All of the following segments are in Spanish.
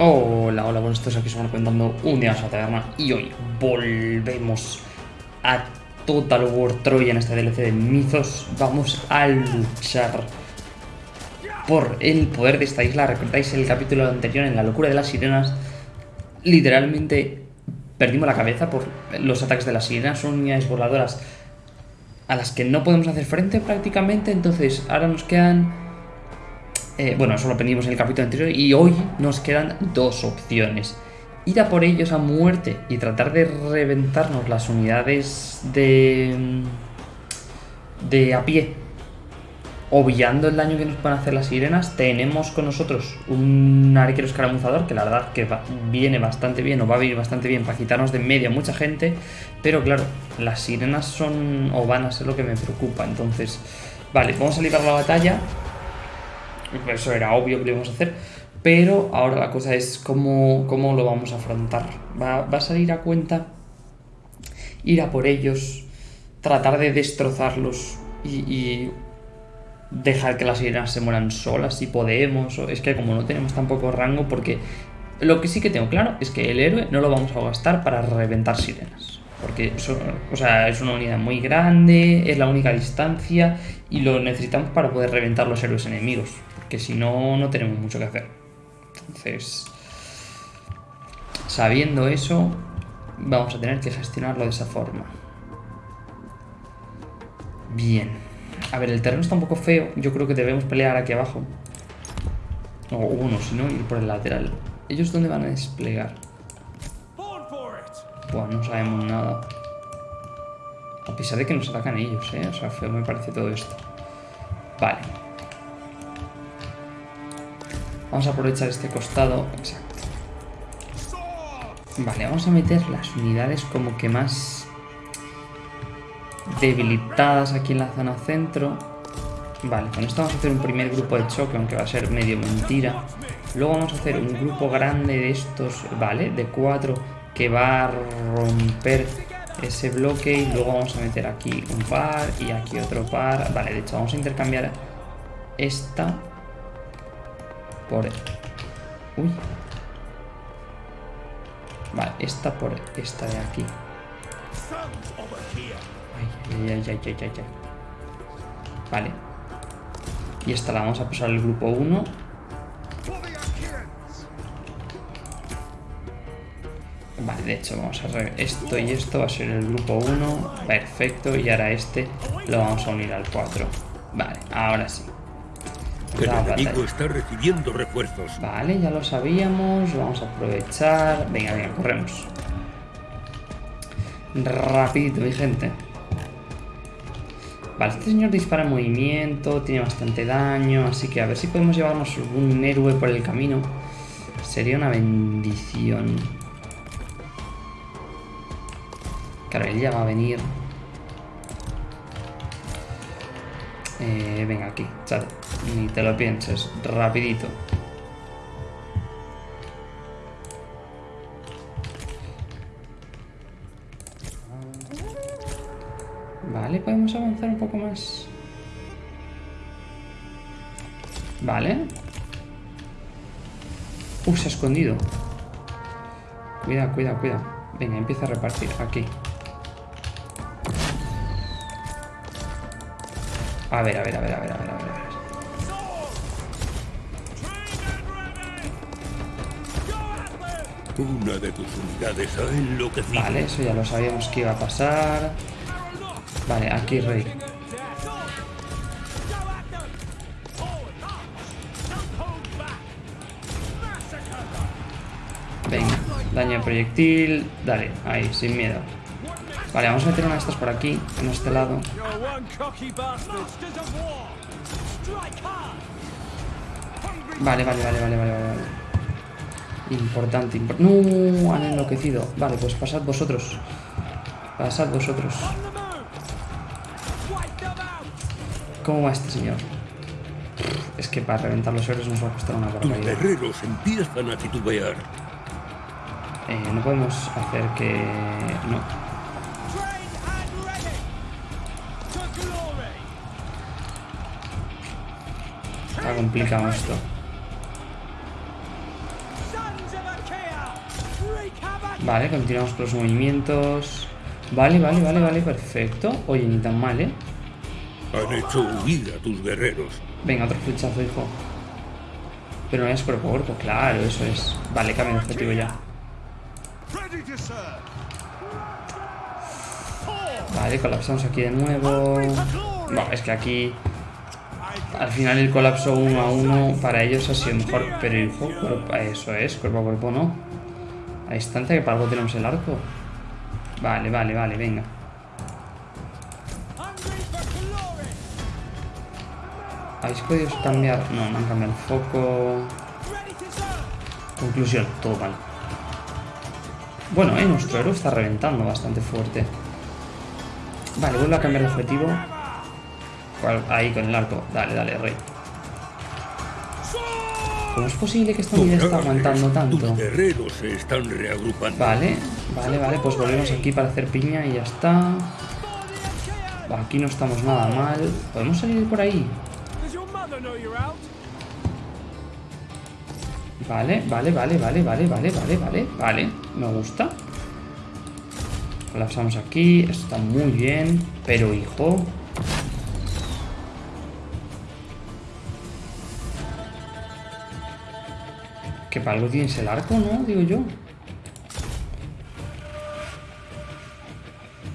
Hola, hola, buenos días, aquí estamos comentando un día más a la taberna y hoy volvemos a Total War Troya en este DLC de Mythos. Vamos a luchar por el poder de esta isla. ¿Recordáis el capítulo anterior en la locura de las sirenas? Literalmente perdimos la cabeza por los ataques de las sirenas. Son unidades voladoras a las que no podemos hacer frente prácticamente. Entonces ahora nos quedan eh, bueno, eso lo aprendimos en el capítulo anterior y hoy nos quedan dos opciones. Ir a por ellos a muerte y tratar de reventarnos las unidades de, de a pie, obviando el daño que nos pueden hacer las sirenas, tenemos con nosotros un arquero escaramuzador que la verdad que viene bastante bien o va a venir bastante bien para quitarnos de en medio a mucha gente, pero claro, las sirenas son o van a ser lo que me preocupa, entonces, vale, vamos a librar la batalla eso era obvio que lo íbamos a hacer. Pero ahora la cosa es cómo, cómo lo vamos a afrontar. Va, a salir a cuenta ir a por ellos, tratar de destrozarlos y, dejar que las sirenas se mueran solas si podemos. Es que como no tenemos tampoco rango, porque lo que sí que tengo claro es que el héroe no lo vamos a gastar para reventar sirenas. Porque es una unidad muy grande, es la única distancia y lo necesitamos para poder reventar los héroes enemigos que si no, no tenemos mucho que hacer. Entonces, sabiendo eso, vamos a tener que gestionarlo de esa forma. Bien. A ver, el terreno está un poco feo. Yo creo que debemos pelear aquí abajo. O uno, si no, ir por el lateral. ¿Ellos dónde van a desplegar? Bueno, no sabemos nada. A pesar de que nos atacan ellos, ¿eh? O sea, feo me parece todo esto. Vale. Vamos a aprovechar este costado. Exacto. Vale, vamos a meter las unidades como que más debilitadas aquí en la zona centro. Vale, con esto vamos a hacer un primer grupo de choque, aunque va a ser medio mentira. Luego vamos a hacer un grupo grande de estos, vale, de cuatro, que va a romper ese bloque. Y luego vamos a meter aquí un par y aquí otro par. Vale, de hecho vamos a intercambiar esta por... Uy. Vale, esta por esta de aquí. Ay, ay, ay, ay, ay, ay. Vale. Y esta la vamos a pasar al grupo 1. Vale, de hecho vamos a esto y esto va a ser el grupo 1. Perfecto, y ahora este lo vamos a unir al 4. Vale, ahora sí. El enemigo está recibiendo refuerzos. Vale, ya lo sabíamos. Vamos a aprovechar. Venga, venga, corremos. Rapidito, mi gente. Vale, este señor dispara en movimiento, tiene bastante daño, así que a ver si podemos llevarnos un héroe por el camino. Sería una bendición. Claro, él ya va a venir. Eh, venga, aquí, chat. Ni te lo pienses, rapidito. Vale, podemos avanzar un poco más. Vale. Uh, se ha escondido. Cuidado, cuidado, cuidado. Venga, empieza a repartir. Aquí. A ver, a ver, a ver, a ver, a ver, a ver. Una de tus unidades ha enloquecido. Vale, eso ya lo sabíamos que iba a pasar. Vale, aquí rey. Venga, daño proyectil. Dale, ahí, sin miedo. Vale, vamos a meter una de estas por aquí, en este lado. Vale, vale, vale, vale, vale, vale. Importante, No, han enloquecido. Vale, pues pasad vosotros. Pasad vosotros. ¿Cómo va este señor? Es que para reventar los héroes nos va a costar una barbaridad. Los guerreros empiezan a titubear. Eh, no podemos hacer que... No. Complicado esto. Vale, continuamos con los movimientos. Vale, vale, vale, vale, perfecto. Oye, ni tan mal, ¿eh? Han hecho huir a tus guerreros. Venga, otro flechazo, hijo. Pero no es por cuerpo, claro, eso es. Vale, cambio de objetivo ya. Vale, colapsamos aquí de nuevo. No, es que aquí... Al final el colapso uno a uno para ellos ha sido mejor. Pero hijo, eso es, cuerpo a cuerpo no. A distancia que para algo tenemos el arco. Vale, vale, vale, venga. ¿Habéis podido cambiar? No, no han cambiado el foco. Conclusión, todo mal. Bueno, eh, nuestro héroe está reventando bastante fuerte. Vale, vuelvo a cambiar de objetivo. Ahí con el arco. Dale, dale, rey. ¿Cómo es posible que esta unidad está aguantando tanto? se están reagrupando. Vale, vale, vale. Pues volvemos aquí para hacer piña y ya está. Aquí no estamos nada mal. ¿Podemos salir por ahí? Vale, vale, vale, vale, vale, vale, vale, vale, vale. Me gusta. Colapsamos aquí. Esto está muy bien. Pero, hijo... Que para algo tienes el arco, ¿no? Digo yo.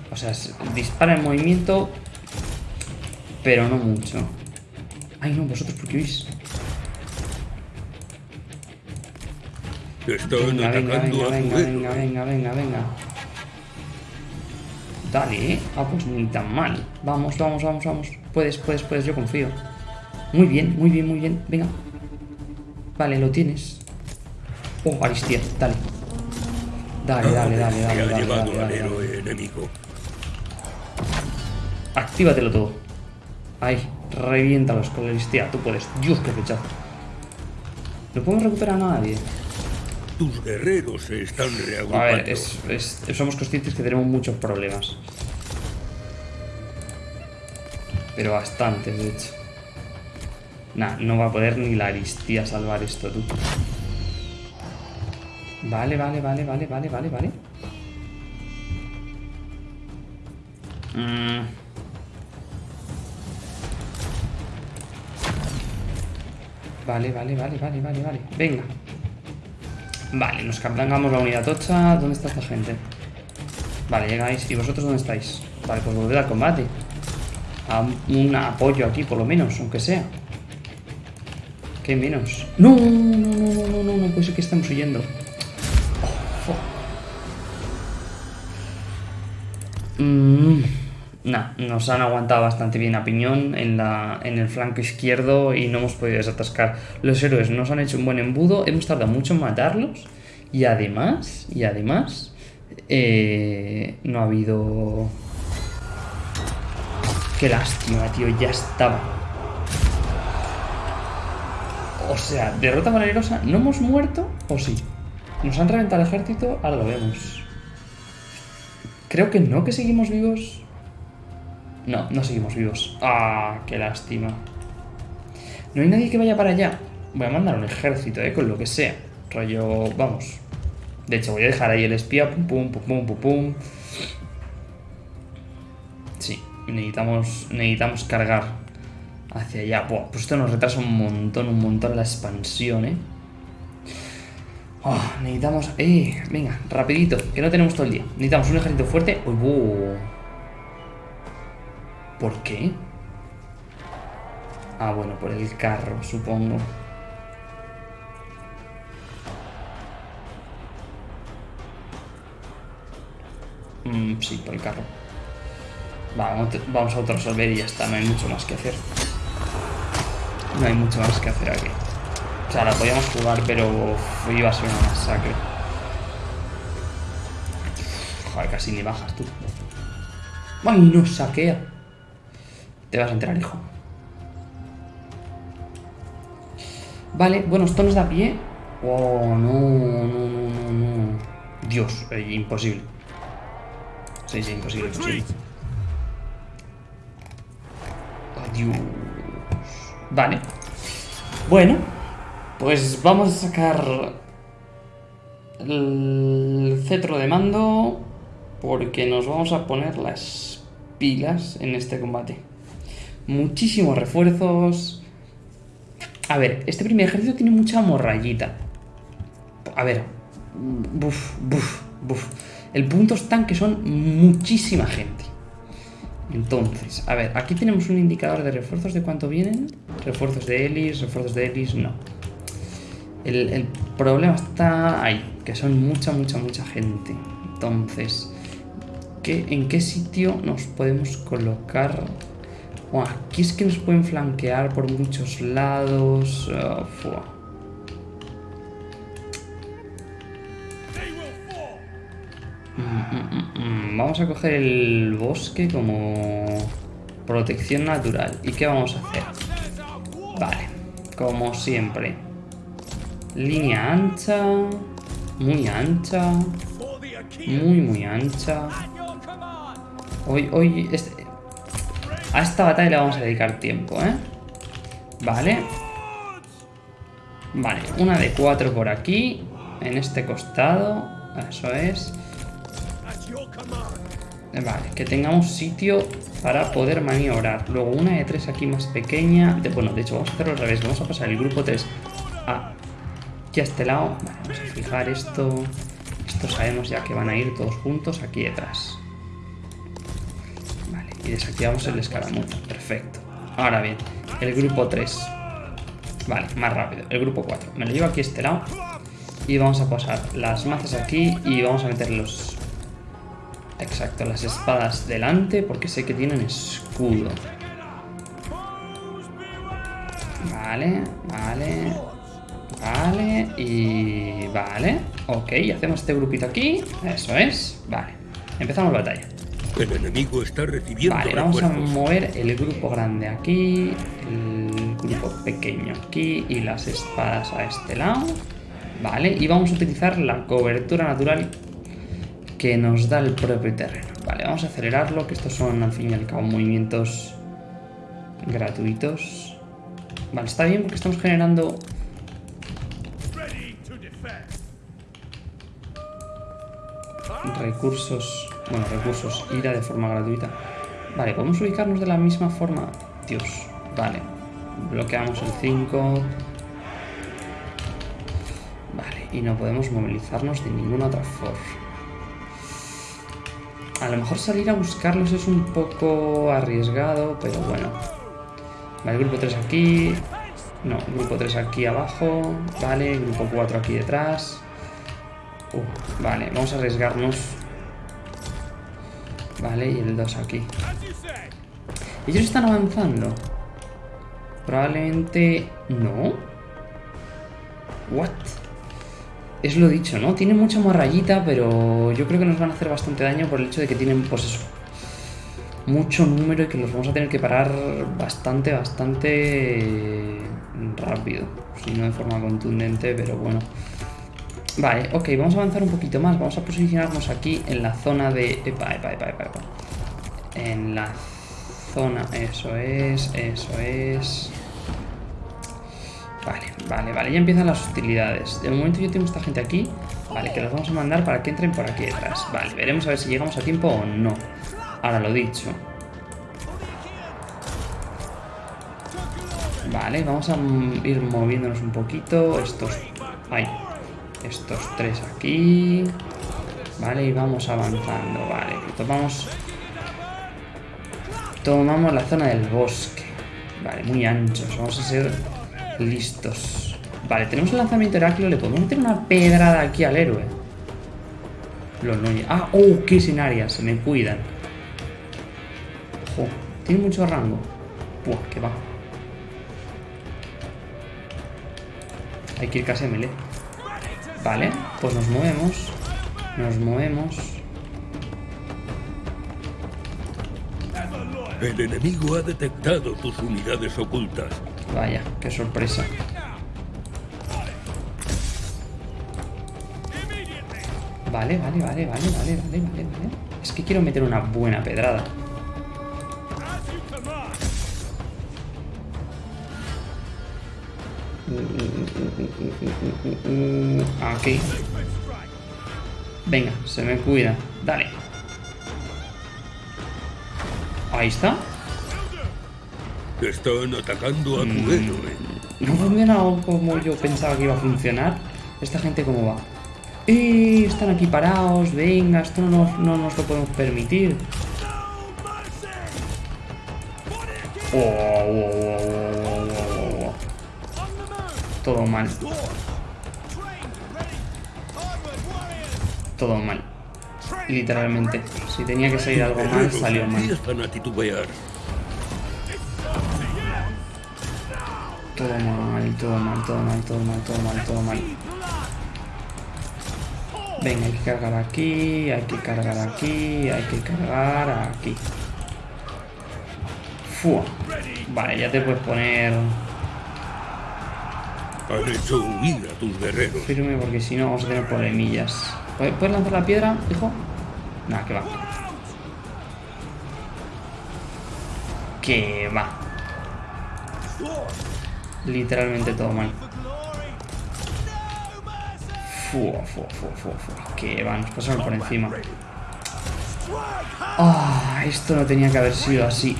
O sea, dispara en movimiento, pero no mucho. Ay, no, vosotros, ¿por qué veis? venga, venga, venga, venga, venga, venga, venga, venga. Dale, ¿eh? Ah, pues ni tan mal. Vamos, vamos, vamos, vamos. Puedes, puedes, puedes, yo confío. Muy bien, muy bien, muy bien. Venga. Vale, lo tienes. Oh, Aristia, dale. Dale, dale, dale, dale, dale, dale, dale, enemigo. Actívatelo todo. Ahí, reviéntalos con la Aristia. Tú puedes. Dios, qué fechazo. No podemos recuperar a nadie. Tus guerreros se están reagrupando. A ver, somos conscientes que tenemos muchos problemas. Pero bastantes, de hecho. Nah, no va a poder ni la Aristía salvar esto, tú. Vale, vale, vale, vale, vale, vale, vale. Mm. Vale, vale, vale, vale, vale, vale. Venga. Vale, nos cambiamos la unidad tocha. ¿Dónde está esta gente? Vale, llegáis. ¿Y vosotros dónde estáis? Vale, pues volver al combate. A un apoyo aquí, por lo menos, aunque sea. ¿Qué menos? No, no, no, no, no, no, puede ser que estemos huyendo. Mm, nos han aguantado bastante bien a piñón en, la, en el flanco izquierdo y no hemos podido desatascar. Los héroes nos han hecho un buen embudo, hemos tardado mucho en matarlos y además, y además, eh, no ha habido... Qué lástima, tío, ya estaba. O sea, derrota valerosa, ¿no hemos muerto o sí? ¿Nos han reventado el ejército? Ahora lo vemos. Creo que no, que seguimos vivos. No, no seguimos vivos. Ah, qué lástima. No hay nadie que vaya para allá. Voy a mandar un ejército, eh, con lo que sea. Rollo, vamos. De hecho, voy a dejar ahí el espía. Pum, pum, pum, pum, pum, pum. Sí, necesitamos, necesitamos cargar hacia allá. Buah, pues esto nos retrasa un montón, un montón la expansión, eh. Oh, necesitamos... Eh, venga, rapidito, que no tenemos todo el día. Necesitamos un ejército fuerte. Uh, ¿Por qué? Ah, bueno, por el carro, supongo. Mm, sí, por el carro. Vamos, vamos a resolver y ya está, no hay mucho más que hacer. No hay mucho más que hacer aquí. O sea, la podíamos jugar, pero iba a ser una masacre. Joder, casi ni bajas tú. ¡Ay, no saquea! Te vas a enterar, hijo. Vale, bueno, esto nos da pie. Oh, no, no, no, no. Dios, eh, imposible. Sí, sí, imposible, imposible. Adiós. Vale. Bueno, pues vamos a sacar el cetro de mando porque nos vamos a poner las pilas en este combate. Muchísimos refuerzos. A ver, este primer ejército tiene mucha morrayita. A ver. Buf, buf, buf. El punto está que son muchísima gente. Entonces, a ver, aquí tenemos un indicador de refuerzos de cuánto vienen. Refuerzos de Elis, refuerzos de Elis, no. El, problema está ahí, que son mucha, mucha, mucha gente. Entonces, ¿qué, ¿en qué sitio nos podemos colocar? aquí es que nos pueden flanquear por muchos lados. Oh, mm, mm, mm, vamos a coger el bosque como protección natural. ¿Y qué vamos a hacer? Vale, como siempre. Línea ancha, muy ancha, muy muy ancha. Hoy, hoy, este, a esta batalla le vamos a dedicar tiempo, ¿eh? Vale. Vale, una de cuatro por aquí, en este costado, eso es. Vale, que tengamos sitio para poder maniobrar. Luego una de tres aquí más pequeña. bueno, de hecho, vamos a hacerlo al revés. Vamos a pasar el grupo 3 a aquí a este lado. vamos a fijar esto. Esto sabemos ya que van a ir todos juntos aquí detrás. Vale, y desactivamos el escaramuza. Perfecto. Ahora bien, el grupo 3. Vale, más rápido. El grupo 4. Me lo llevo aquí a este lado. Y vamos a pasar las mazas aquí y vamos a meter los... Exacto, las espadas delante porque sé que tienen escudo. Vale, vale. Vale, y... Vale, ok, hacemos este grupito aquí. Eso es, vale. Empezamos la batalla. El enemigo está recibiendo Vale, vamos a mover el grupo grande aquí, el grupo pequeño aquí y las espadas a este lado. Vale, y vamos a utilizar la cobertura natural que nos da el propio terreno. Vale, vamos a acelerarlo, que estos son al fin y al cabo movimientos gratuitos. Vale, está bien porque estamos generando recursos, bueno, recursos, ira de forma gratuita. Vale, podemos ubicarnos de la misma forma. Dios, vale. Bloqueamos el 5. Vale, y no podemos movilizarnos de ninguna otra forma. A lo mejor salir a buscarlos es un poco arriesgado, pero bueno. Vale, grupo 3 aquí. No, grupo 3 aquí abajo. Vale, grupo 4 aquí detrás vale, vamos a arriesgarnos. Vale, y el 2 aquí. Ellos están avanzando. Probablemente... ¿No? ¿What? Es lo dicho, ¿no? Tienen mucha rayita, pero yo creo que nos van a hacer bastante daño por el hecho de que tienen, pues eso, mucho número y que los vamos a tener que parar bastante, bastante rápido. Si no de forma contundente, pero bueno. Vale, ok, vamos a avanzar un poquito más. Vamos a posicionarnos aquí en la zona de... Epa, epa, epa, epa, En la zona... Eso es, eso es... Vale, vale, vale. Ya empiezan las hostilidades. De momento yo tengo esta gente aquí. Vale, que los vamos a mandar para que entren por aquí detrás. Vale, veremos a ver si llegamos a tiempo o no. Ahora lo dicho. Vale, vamos a ir moviéndonos un poquito. Estos... Ay, estos tres aquí. Vale, y vamos avanzando. Vale, tomamos... Tomamos la zona del bosque. Vale, muy anchos. Vamos a ser listos. Vale, tenemos el lanzamiento Heráclito. Le podemos meter una pedrada aquí al héroe. Los no... Ah, oh, qué escenario. Se me cuidan. Ojo, tiene mucho rango. Buah, que va. Hay que ir casi a melee. Vale, pues nos movemos. Nos movemos. El enemigo ha detectado tus unidades ocultas. Vaya, qué sorpresa. Vale, vale, vale, vale, vale, vale, vale, vale. Es que quiero meter una buena pedrada. Aquí. Venga, se me cuida. Dale. Ahí está. Están atacando a tu mm. No funciona como yo pensaba que iba a funcionar. ¿Esta gente cómo va? ¡Eh! Están aquí parados. Venga, esto no no nos lo podemos permitir. Todo mal. Todo mal. Literalmente. Si tenía que salir algo mal, salió mal. Todo mal, todo mal, todo mal, todo mal, todo mal, todo mal. Venga, hay que cargar aquí, hay que cargar aquí, hay que cargar aquí. Vale, ya te puedes poner... Han hecho huir a tus guerreros. Firme porque si no vamos a tener problemillas. ¿Puedes lanzar la piedra, hijo? Nada, que va. Que va. Literalmente todo mal. Fua, fua, fua, fua, fua. Que va, nos pasaron por encima. Ah, esto no tenía que haber sido así.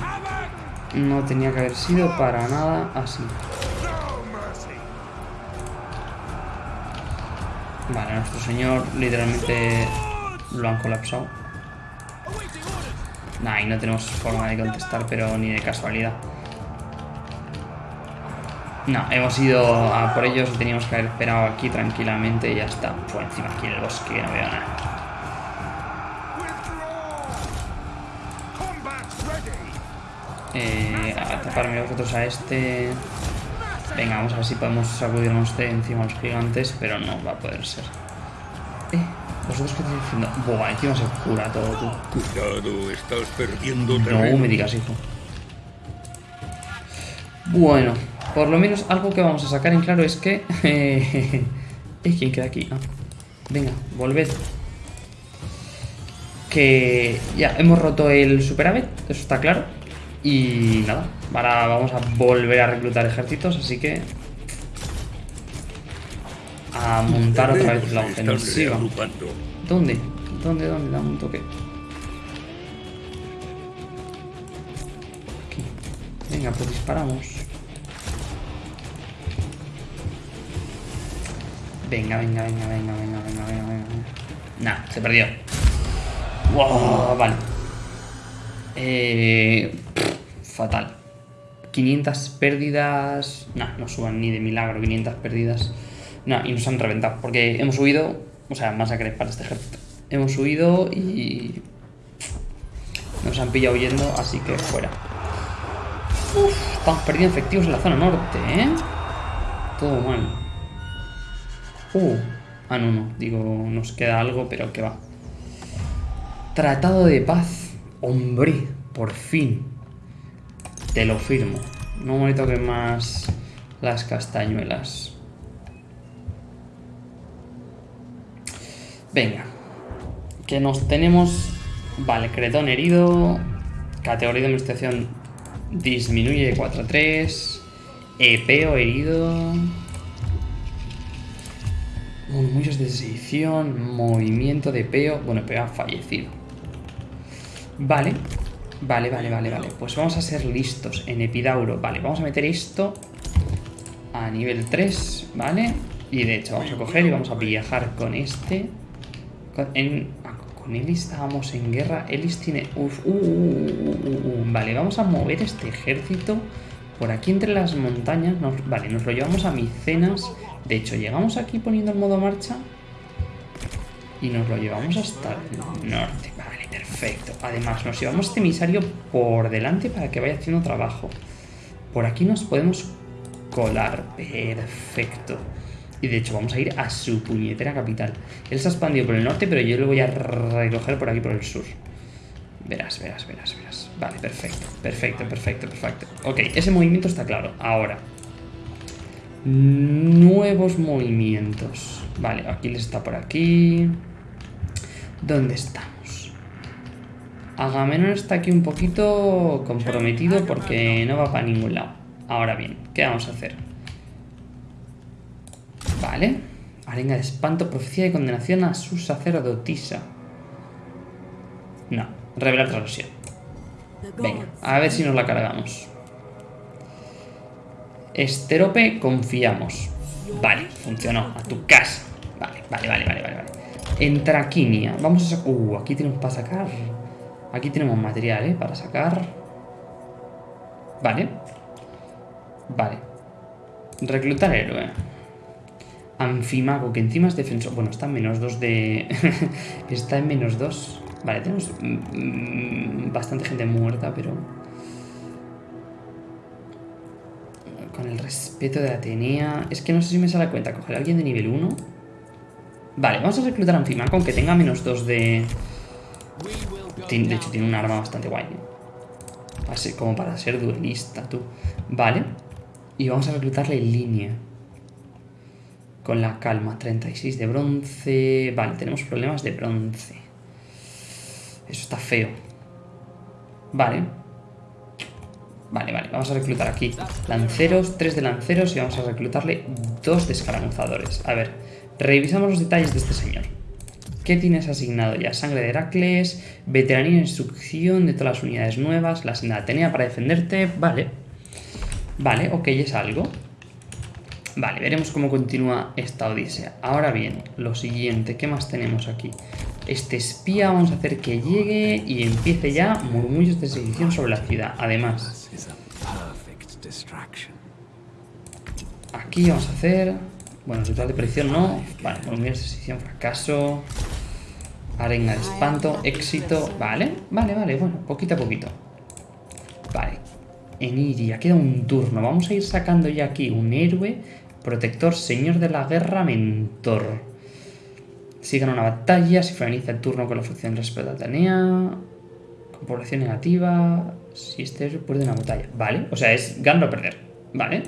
No tenía que haber sido para nada así. Vale, nuestro señor literalmente lo han colapsado. Nah, y no tenemos forma de contestar, pero ni de casualidad. No, hemos ido a por ellos teníamos que haber esperado aquí tranquilamente y ya está. Pues encima aquí en el bosque no veo nada. Eh, a taparme vosotros a este. Venga, vamos a ver si podemos sacudirnos de encima los gigantes, pero no va a poder ser. Eh, ¿vosotros qué estáis haciendo? Buah, encima se cura todo, tú. Cuidado, estás perdiendo No me digas, hijo. Bueno, por lo menos algo que vamos a sacar en claro es que... Eh, ¿Quién queda aquí? Ah, venga, volved. Que ya hemos roto el superávit, eso está claro. Y nada, ahora vamos a volver a reclutar ejércitos, así que... A montar otra vez la ofensiva. ¿Dónde? ¿Dónde? ¿Dónde? Dame un toque. Aquí. Venga, pues disparamos. Venga, venga, venga, venga, venga, venga, venga, venga. Nah, se perdió. Wow, vale. Eh, fatal. 500 pérdidas... No, no suban ni de milagro 500 pérdidas. No, y nos han reventado. Porque hemos huido... O sea, masacre para este ejército. Hemos huido y... Nos han pillado huyendo, así que fuera. Uf, estamos perdiendo efectivos en la zona norte, ¿eh? Todo mal. Uh, ah, no, no. Digo, nos queda algo, pero que va. Tratado de paz. Hombre, por fin. Te lo firmo. No me toquen más las castañuelas. Venga. Que nos tenemos... Vale, Cretón herido. Categoría de investigación disminuye de 4 a 3. Epeo herido. Murmullos de sedición. Movimiento de Epeo. Bueno, Epeo ha fallecido. Vale. Vale, vale, vale, vale. Pues vamos a ser listos en Epidauro. Vale, vamos a meter esto a nivel 3, ¿vale? Y de hecho vamos a coger y vamos a viajar con este. Con, en, ah, con Elis estábamos en guerra. Elis tiene... Uh, uh, uh, vale, vamos a mover este ejército por aquí entre las montañas. vale, nos lo llevamos a Micenas. De hecho, llegamos aquí poniendo el modo marcha. Y nos lo llevamos hasta el norte. Vale, perfecto. Además, nos llevamos este emisario por delante para que vaya haciendo trabajo. Por aquí nos podemos colar. Perfecto. Y de hecho vamos a ir a su puñetera capital. Él se ha expandido por el norte, pero yo lo voy a recoger por aquí por el sur. Verás, verás, verás, verás. Vale, perfecto, perfecto, perfecto, perfecto. Ok, ese movimiento está claro. Ahora. Nuevos movimientos. Vale, Aquiles está por aquí. ¿Dónde estamos? Agamenón está aquí un poquito comprometido porque no va para ningún lado. Ahora bien, ¿qué vamos a hacer? Vale, Arenga de espanto, profecía de condenación a su sacerdotisa. No, revelar transmisión. Venga, a ver si nos la cargamos. Esterope, confiamos. Vale, funcionó. A tu casa. Vale, vale, vale, vale, vale. Entraquinia. Vamos a sacar... Uh, aquí tenemos para sacar... Aquí tenemos material, ¿eh? Para sacar... Vale. Vale. Reclutar héroe. Anfimago, que encima es defensor. Bueno, está en menos 2 de... está en menos 2. Vale, tenemos mm, bastante gente muerta, pero... Con el respeto de Atenea... Es que no sé si me sale cuenta coger a alguien de nivel 1. Vale, vamos a reclutar a Anfimago, aunque tenga menos 2 de... De hecho, tiene un arma bastante guay. Como para ser duelista, tú. Vale. Y vamos a reclutarle en línea. Con la calma. 36 de bronce. Vale, tenemos problemas de bronce. Eso está feo. Vale. Vale, vale. Vamos a reclutar aquí lanceros, 3 de lanceros y vamos a reclutarle 2 de escaramuzadores. A ver, revisamos los detalles de este señor. ¿Qué tienes asignado ya? Sangre de Heracles, veteranía e instrucción de todas las unidades nuevas, la senda Atenea para defenderte. Vale. Vale, ok, es algo. Vale, veremos cómo continúa esta odisea. Ahora bien, lo siguiente, ¿qué más tenemos aquí? Este espía vamos a hacer que llegue y empiece ya murmullos de sedición sobre la ciudad. Además, aquí vamos a hacer... Bueno, ritual de predicción no. Vale, murmullos de sedición, fracaso. Arenga de espanto, éxito. Vale, vale, vale, bueno, poquito a poquito. Vale. Eniria, queda un turno. Vamos a ir sacando ya aquí un héroe, protector, señor de la guerra, mentor. Si gana una batalla, si finaliza el turno con la función respecto a Atenea, con población negativa, si este pierde una batalla. Vale, o sea, es ganar o perder. Vale.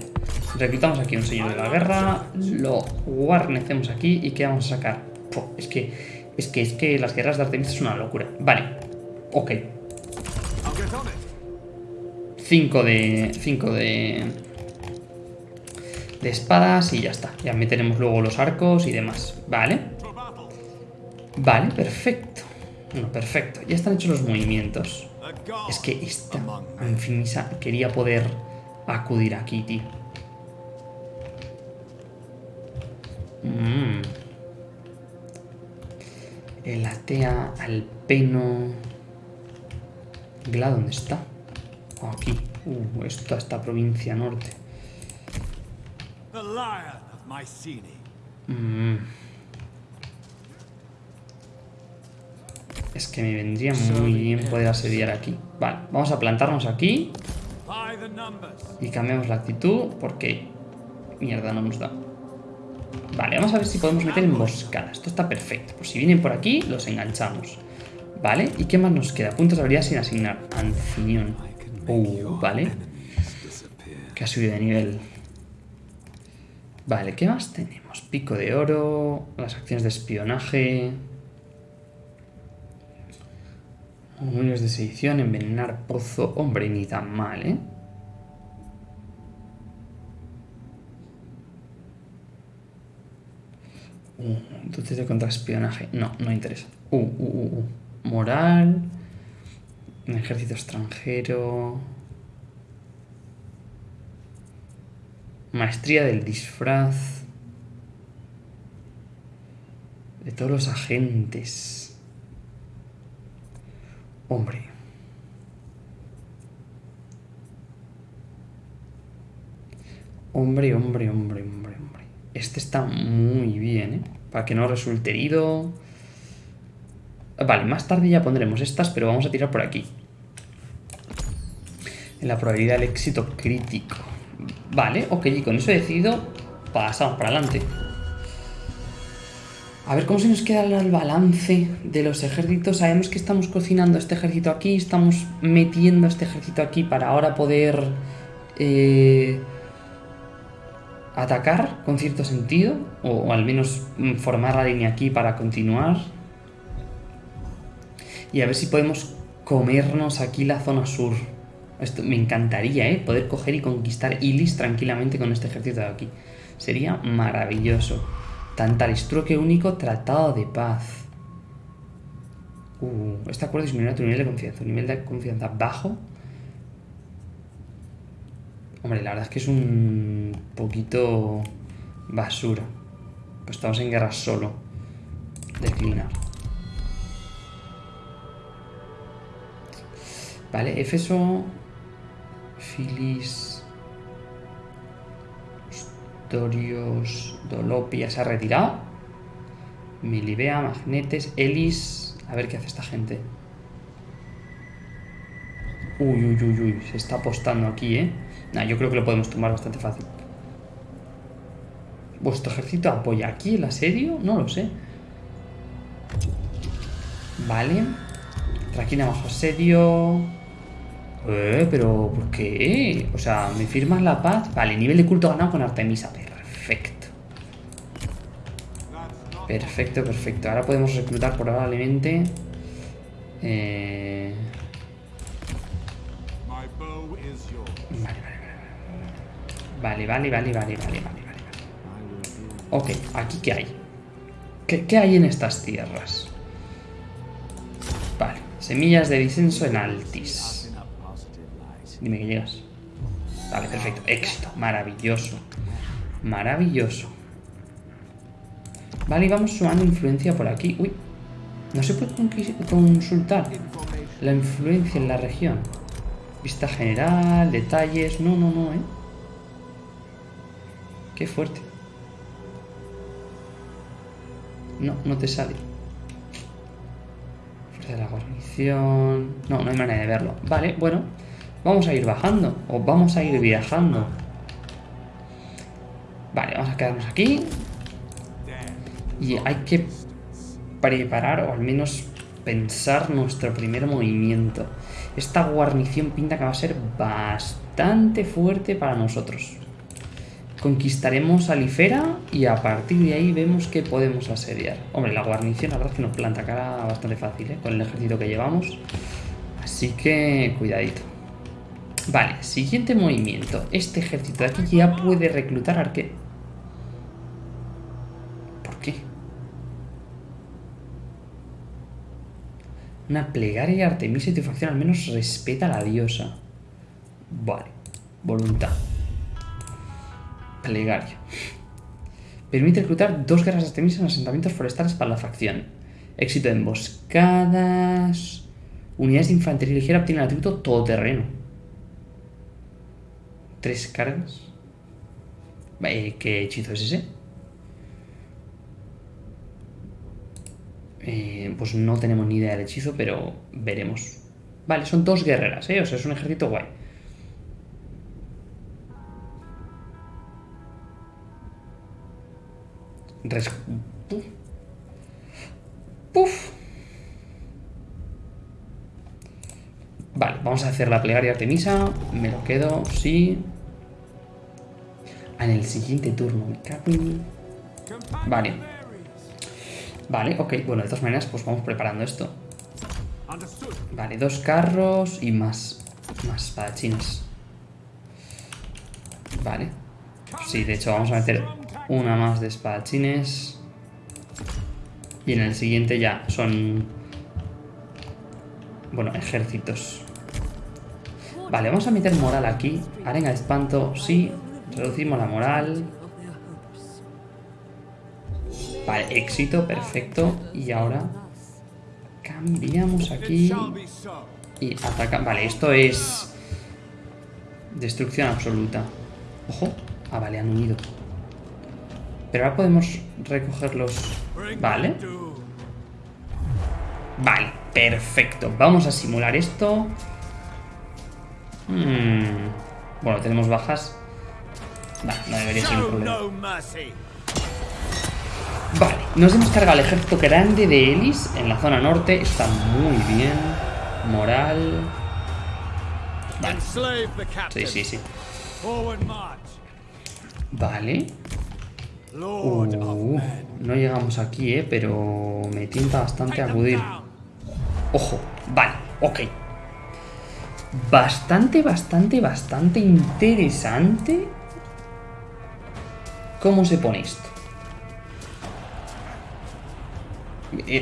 Reclutamos aquí un señor de la guerra, lo guarnecemos aquí y ¿qué vamos a sacar? es que es que, es que las guerras de Artemis es una locura. Vale. Ok. 5 de... 5 de... De espadas y ya está. Ya meteremos luego los arcos y demás. Vale. Vale, perfecto. Bueno, perfecto. Ya están hechos los movimientos. Es que esta Anfimisa quería poder acudir aquí, tío. Mmm. El atea alpeno. Gla, ¿dónde está? Oh, aquí. Uh, esto esta provincia norte. Mm. Es que me vendría muy bien poder asediar aquí. Vale, vamos a plantarnos aquí. Y cambiamos la actitud porque... Mierda, no nos da. Vale, vamos a ver si podemos meter emboscada. Esto está perfecto. Pues si vienen por aquí, los enganchamos. Vale, ¿y qué más nos queda? Puntos de habilidad sin asignar. Anciñón. Uh, vale. Que ha subido de nivel. Vale, ¿qué más tenemos? Pico de oro, las acciones de espionaje... Murmullos de sedición, envenenar pozo... Hombre, ni tan mal, ¿eh? Uh, entonces de contraespionaje. No, no interesa. Uh, uh, uh, uh. Moral. Ejército extranjero. Maestría del disfraz. De todos los agentes. Hombre. Hombre, hombre, hombre, hombre. Este está muy bien, ¿eh? Para que no resulte herido. Vale, más tarde ya pondremos estas, pero vamos a tirar por aquí. En la probabilidad del éxito crítico. Vale, ok, y con eso he decidido, pasamos para adelante. A ver cómo se nos queda el balance de los ejércitos. Sabemos que estamos cocinando este ejército aquí, estamos metiendo este ejército aquí para ahora poder... Eh, atacar con cierto sentido, o, al menos mm, formar la línea aquí para continuar. Y a ver si podemos comernos aquí la zona sur. Esto me encantaría, ¿eh? Poder coger y conquistar Ilis tranquilamente con este ejército de aquí. Sería maravilloso. Tantalistruque único, tratado de paz. Uh, este acuerdo disminuirá tu nivel de confianza. Un nivel de confianza bajo. Hombre, la verdad es que es un poquito basura. Pues estamos en guerra solo. Declinar. Vale, Éfeso. Filis. Dorios. Dolopia se ha retirado. Milibea, Magnetes, Elis. A ver qué hace esta gente. Uy, uy, uy, uy. Se está apostando aquí, ¿eh? Nah, yo creo que lo podemos tomar bastante fácil. ¿Vuestro ejército apoya aquí el asedio? No lo sé. Vale. Traquina bajo asedio. Eh, pero ¿por qué? O sea, ¿me firmas la paz? Vale, nivel de culto ganado con Artemisa. Perfecto. Perfecto, perfecto. Ahora podemos reclutar probablemente... Eh... Vale, vale, vale, vale, vale, vale, vale, vale. Ok, ¿aquí qué hay? ¿Qué, qué hay en estas tierras? Vale, semillas de disenso en Altis. Dime que llegas. Vale, perfecto. Éxito. Maravilloso. Maravilloso. Vale, y vamos sumando influencia por aquí. Uy. No se puede consultar la influencia en la región. Vista general, detalles... No, no, no, ¿eh? Qué fuerte. No, no te sale. Fuerza de la guarnición... No, no hay manera de verlo. Vale, bueno. Vamos a ir bajando. O vamos a ir viajando. Vale, vamos a quedarnos aquí. Y hay que preparar, o al menos pensar nuestro primer movimiento. Esta guarnición pinta que va a ser bastante fuerte para nosotros. Conquistaremos a Lifera y a partir de ahí vemos que podemos asediar. Hombre, la guarnición la verdad es que nos planta cara bastante fácil, ¿eh? Con el ejército que llevamos. Así que cuidadito. Vale, siguiente movimiento. Este ejército de aquí ya puede reclutar arque... Una plegaria Artemisa y tu facción al menos respeta a la diosa. Vale. Voluntad. Plegaria. Permite reclutar dos guerras de Artemisa en asentamientos forestales para la facción. Éxito de emboscadas... Unidades de infantería ligera obtienen atributo todoterreno. Tres cargas. ¿Qué hechizo es ese? Eh, pues no tenemos ni idea del hechizo, pero veremos. Vale, son dos guerreras, ¿eh? O sea, es un ejército guay. Res... Puf. Vale, vamos a hacer la plegaria Artemisa. Me lo quedo, sí en el siguiente turno. Vale. Vale, ok. Bueno, de todas maneras, pues vamos preparando esto. Vale, dos carros y más, más espadachines. Vale. Sí, de hecho vamos a meter una más de espadachines. Y en el siguiente ya son... Bueno, ejércitos. Vale, vamos a meter moral aquí. Arenga de espanto, sí. Reducimos la moral. Vale, éxito, perfecto. Y ahora cambiamos aquí y atacamos. Vale, esto es destrucción absoluta. Ojo. Ah, vale, han unido. Pero ahora podemos recogerlos. Vale. Vale, perfecto. Vamos a simular esto. Hmm. Bueno, tenemos bajas. Vale, no debería ser un problema. Vale, nos hemos cargado el ejército grande de Elis en la zona norte. Está muy bien. Moral. Vale. Sí, sí, sí. Vale. Uh, no llegamos aquí, eh, pero me tienta bastante acudir. Ojo, vale, ok. Bastante, bastante, bastante interesante ¿Cómo se pone esto?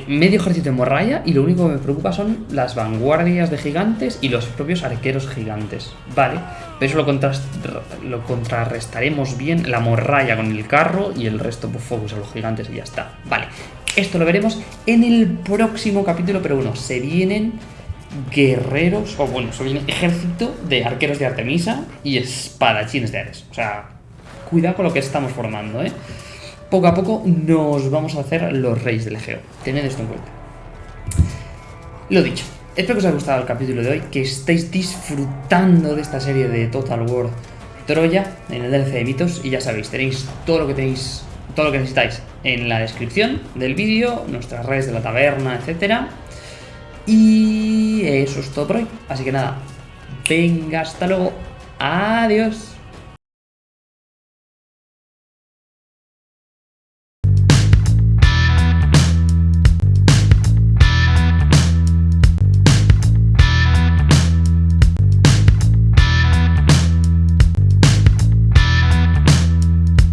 Medio ejército de morralla y lo único que me preocupa son las vanguardias de gigantes y los propios arqueros gigantes. Vale, pero eso lo, lo contrarrestaremos bien, la morralla con el carro y el resto pues focus a los gigantes y ya está. Vale, esto lo veremos en el próximo capítulo, pero bueno, se vienen guerreros, o bueno, se viene ejército de arqueros de Artemisa y espadachines de Ares. O sea, cuidado con lo que estamos formando, ¿eh? Poco a poco nos vamos a hacer los reyes del Egeo. Tened esto en cuenta. Lo dicho, espero que os haya gustado el capítulo de hoy, que estéis disfrutando de esta serie de Total War Troya en el DLC de mitos y ya sabéis, tenéis todo lo que tenéis, todo lo que necesitáis en la descripción del vídeo, nuestras redes de la taberna, etcétera. Y eso es todo por hoy. Así que nada, venga, hasta luego. Adiós.